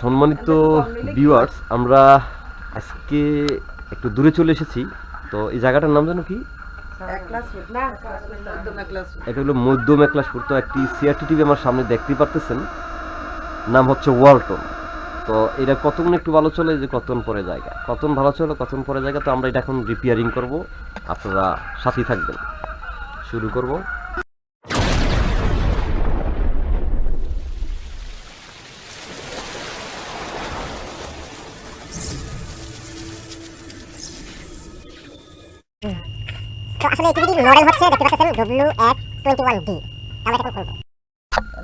সম্মানিত ভিউয়ার্স আমরা আজকে একটু দূরে চলে এসেছি। তো এই জায়গাটার নাম জানো কি? এটা হলো মধ্য মেকলাসপুর তো একটি সিআরটি টিভি আমার সামনে দেখতেই পারতেছেন। নাম হচ্ছে ওয়ালটন। তো এটা কতক্ষণ একটু ভালো চলে? যে কতক্ষণ পরে জায়গা? কতক্ষণ ভালো চলে কতক্ষণ পরে জায়গা? তো আমরা এটা এখন রিপেয়ারিং করব। আপনারা সাথেই থাকবেন। শুরু করব। তো আসলে এই টিভিটির মডেল হচ্ছে দেখতে পাচ্ছেন ডব্লিউ টোয়েন্টি ওয়ান ডি আমরা এটা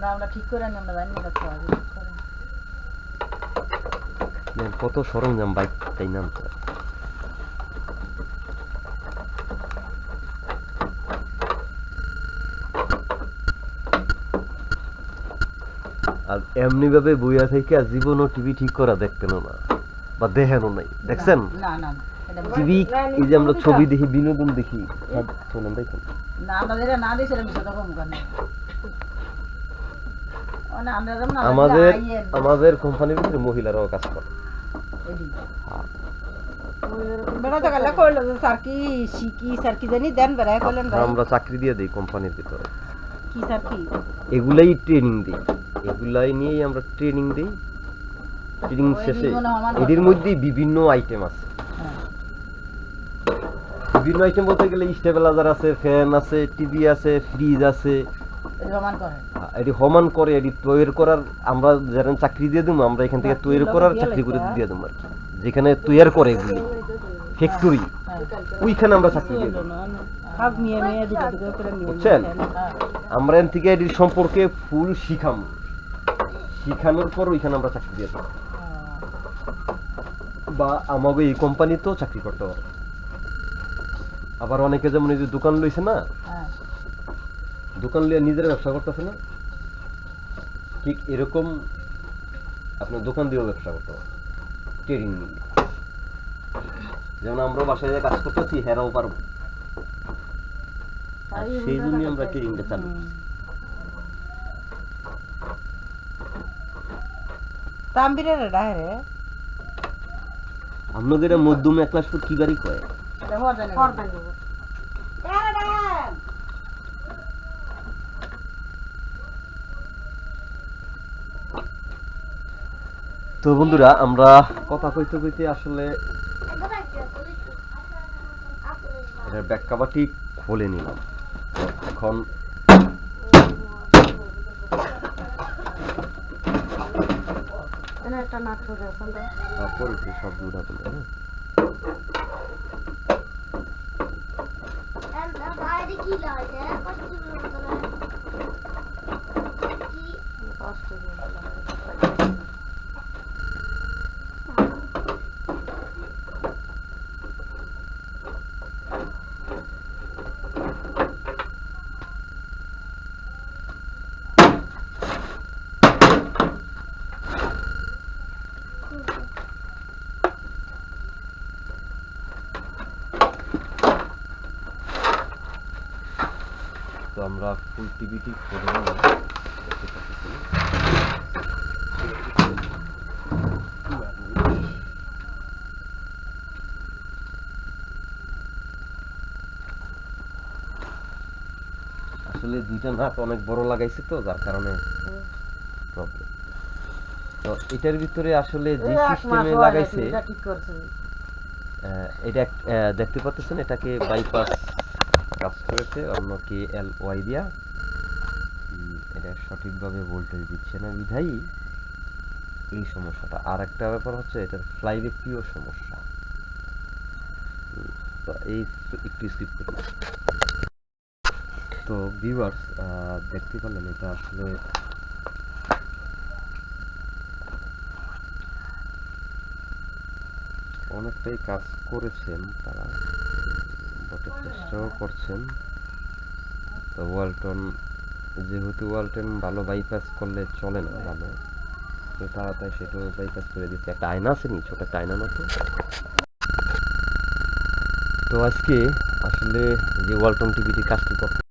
না আমরা ঠিক করে আমরা জানি না তো আগে কত সরঞ্জাম বাইক তাই নাম তো। আর এমনি ভাবে বইয়া থেকে জীবনও টিভি ঠিক করা দেখতেন না বা দেখেনও নাই। দেখছেন? না না। টিভি এই যে আমরা ছবি দেখি বিনোদন দেখি সব আমরা আমাদের আমাদের কোম্পানির ভিতরে মহিলারাও কাজ করে। এডি। বেড়া জায়গা কইলো যে স্যার কি শিকি স্যার কি জানি দেন বেড়ায় কইলেন ভাই। আমরা চাকরি দিয়ে দিই কোম্পানির ভিতরে। এগুলাই ট্রেনিং দিই। এগুলাই নিয়েই আমরা ট্রেনিং দিই। ট্রেনিং শেষে এদের। মধ্যে বিভিন্ন আইটেম আছে। হ্যাঁ। বিভিন্ন আইটেম বলতে গেলে স্টেবিলাইজার আছে ফ্যান আছে টিভি আছে ফ্রিজ আছে। এটি হমান করে। এটি তৈরি করার আমরা যারা চাকরি দিয়ে দেবো আমরা এখান থেকে তৈরি করার চাকরি করে দিয়ে দেবো আর কি। যেখানে তৈরি করে এগুলি। ফ্যাক্টরি হ্যাঁ। ওইখানে আমরা চাকরি দিয়ে দেবো বুঝছেন? হ্যাঁ। আমরা এখান থেকে এটির সম্পর্কে ফুল শিখাম। শিখানোর পর ওইখানে আমরা চাকরি দিয়ে দেবো বা আমাকে এই কোম্পানিতেও চাকরি করতে পারে আবার অনেকে যেমন এই যে দোকান লইছে না হ্যাঁ। দোকান লিয়ে নিজের ব্যবসা করতেছে না? ঠিক এরকম আপনার দোকান দিয়েও ব্যবসা করতে ট্রেডিং নিয়ে। যেমন আমরা বাসায় কাজ করতেছি হেরাও পারব। আর সেই জন্যই আমরা ট্রেডিংটা চালু। তাম্বিরের ডাহে আপনাদের এটা মধ্যম এক ক্লাস ফুট কি গাড়ি কয়? তো বন্ধুরা আমরা কথা কইতে কইতে আসলে ব্যাক কাভারটি খুলে নিলাম। এখন একটা নাটক আছে সব দুটা ileride. Bastırıyorlar. Bastırıyorlar. আমরা ফুল টিভিটি। আসলে দুইটা নাট অনেক বড় লাগাইছে তো যার কারণে প্রবলেম তো এটার ভিতরে আসলে যে সিস্টেমে লাগাইছে এটা দেখতে পাচ্ছেন এটাকে বাইপাস কাজ করেছে, অন্য কে এল ওয়াই দিয়া এটা সঠিকভাবে ভোল্টেজ দিচ্ছে না বিধাই এই সমস্যাটা। আর একটা ব্যাপার হচ্ছে, এটার ফ্লাইব্যাকটিও সমস্যা। তো এই একটু স্কিপ করি। তো ভিউয়ার্স দেখতে পারলেন এটা আসলে অনেকটাই কাজ করেছেন তারা। চেষ্টাও করছেন। তো ওয়ালটন, যেহেতু ওয়ালটন ভালো বাইপাস করলে চলে না ভালো, তো তাড়াতাড়ি সেটাও বাইপাস করে দিচ্ছে। একটা আয়না আছে নি? ছোট একটা আয়না মতো তো আজকে আসলে যে ওয়ালটন টিভিটি কাজটি করতে